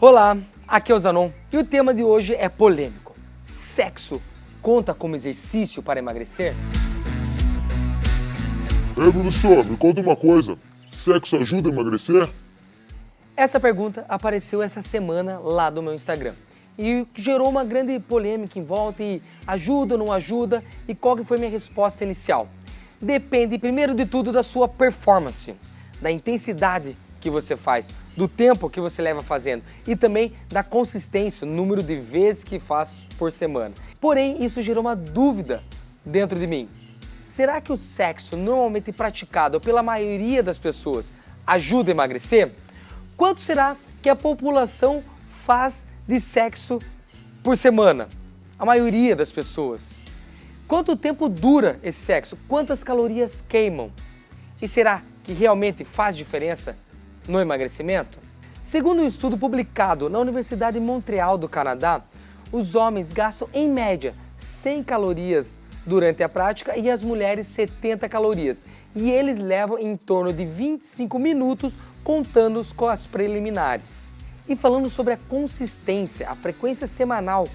Olá, aqui é o Zanon e o tema de hoje é polêmico. Sexo conta como exercício para emagrecer? Ei, professor, me conta uma coisa. Sexo ajuda a emagrecer? Essa pergunta apareceu essa semana lá do meu Instagram e gerou uma grande polêmica em volta e ajuda ou não ajuda e qual que foi minha resposta inicial? Depende primeiro de tudo da sua performance, da intensidade que você faz, do tempo que você leva fazendo e também da consistência, o número de vezes que faz por semana. Porém, isso gerou uma dúvida dentro de mim. Será que o sexo normalmente praticado pela maioria das pessoas ajuda a emagrecer? Quanto será que a população faz de sexo por semana? A maioria das pessoas. Quanto tempo dura esse sexo? Quantas calorias queimam? E será que realmente faz diferença no emagrecimento? Segundo um estudo publicado na Universidade de Montreal do Canadá, os homens gastam em média 100 calorias durante a prática e as mulheres 70 calorias. E eles levam em torno de 25 minutos contando com as preliminares. E falando sobre a consistência, a frequência semanal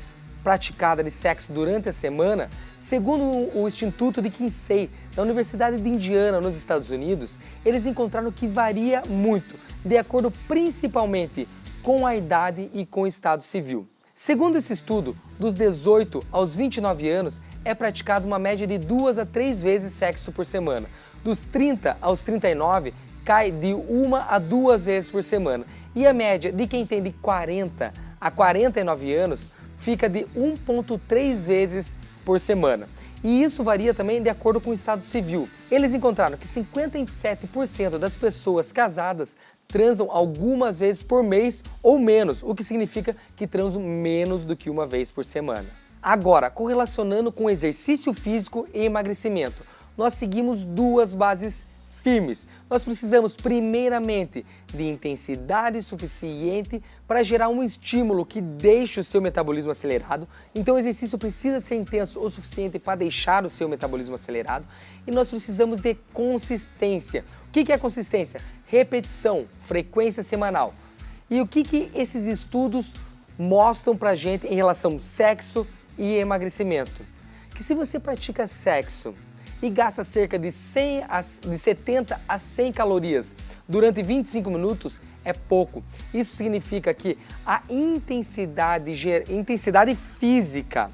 praticada de sexo durante a semana, segundo o Instituto de Kinsey, da Universidade de Indiana, nos Estados Unidos, eles encontraram que varia muito, de acordo principalmente com a idade e com o estado civil. Segundo esse estudo, dos 18 aos 29 anos é praticado uma média de duas a três vezes sexo por semana. Dos 30 aos 39, cai de uma a duas vezes por semana. E a média de quem tem de 40 a 49 anos fica de 1,3 vezes por semana. E isso varia também de acordo com o estado civil. Eles encontraram que 57% das pessoas casadas transam algumas vezes por mês ou menos, o que significa que transam menos do que uma vez por semana. Agora, correlacionando com exercício físico e emagrecimento, nós seguimos duas bases firmes. Nós precisamos primeiramente de intensidade suficiente para gerar um estímulo que deixe o seu metabolismo acelerado. Então o exercício precisa ser intenso o suficiente para deixar o seu metabolismo acelerado. E nós precisamos de consistência. O que é consistência? Repetição, frequência semanal. E o que, que esses estudos mostram para gente em relação ao sexo e emagrecimento? Que se você pratica sexo e gasta cerca de, 100 a, de 70 a 100 calorias durante 25 minutos, é pouco. Isso significa que a intensidade, intensidade física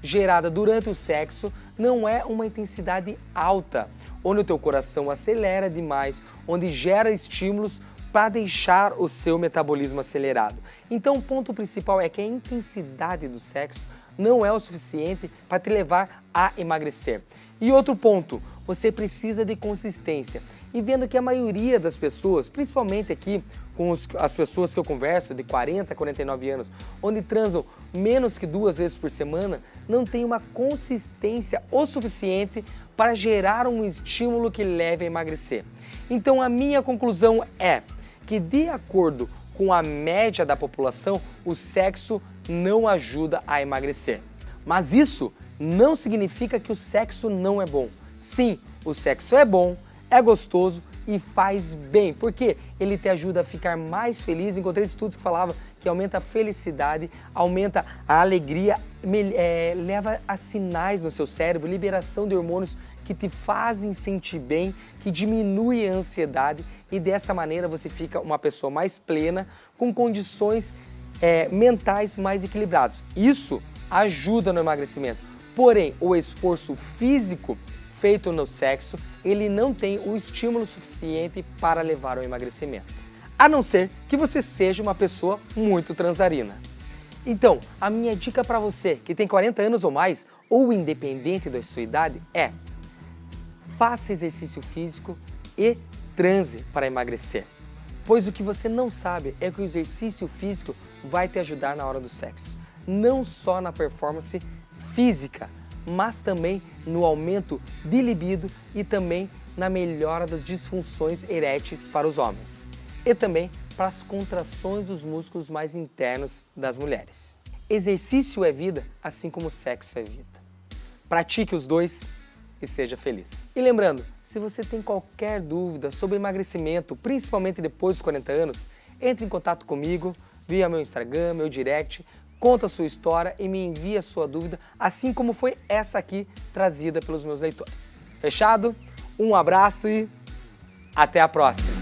gerada durante o sexo não é uma intensidade alta, onde o teu coração acelera demais, onde gera estímulos para deixar o seu metabolismo acelerado. Então o ponto principal é que a intensidade do sexo não é o suficiente para te levar a emagrecer. E outro ponto, você precisa de consistência. E vendo que a maioria das pessoas, principalmente aqui com os, as pessoas que eu converso de 40 a 49 anos, onde transam menos que duas vezes por semana, não tem uma consistência o suficiente para gerar um estímulo que leve a emagrecer. Então a minha conclusão é que de acordo com a média da população, o sexo não ajuda a emagrecer. Mas isso não significa que o sexo não é bom. Sim, o sexo é bom, é gostoso e faz bem, porque ele te ajuda a ficar mais feliz. Encontrei estudos que falavam que aumenta a felicidade, aumenta a alegria, é, leva a sinais no seu cérebro, liberação de hormônios que te fazem sentir bem, que diminui a ansiedade e dessa maneira você fica uma pessoa mais plena, com condições é, mentais mais equilibrados. Isso ajuda no emagrecimento. Porém, o esforço físico feito no sexo, ele não tem o estímulo suficiente para levar ao emagrecimento. A não ser que você seja uma pessoa muito transarina. Então, a minha dica para você que tem 40 anos ou mais, ou independente da sua idade, é faça exercício físico e transe para emagrecer. Pois o que você não sabe é que o exercício físico vai te ajudar na hora do sexo. Não só na performance física, mas também no aumento de libido e também na melhora das disfunções eréteis para os homens. E também para as contrações dos músculos mais internos das mulheres. Exercício é vida, assim como sexo é vida. Pratique os dois e seja feliz. E lembrando, se você tem qualquer dúvida sobre emagrecimento, principalmente depois dos 40 anos, entre em contato comigo via meu Instagram, meu direct, conta a sua história e me envia a sua dúvida, assim como foi essa aqui trazida pelos meus leitores. Fechado? Um abraço e até a próxima!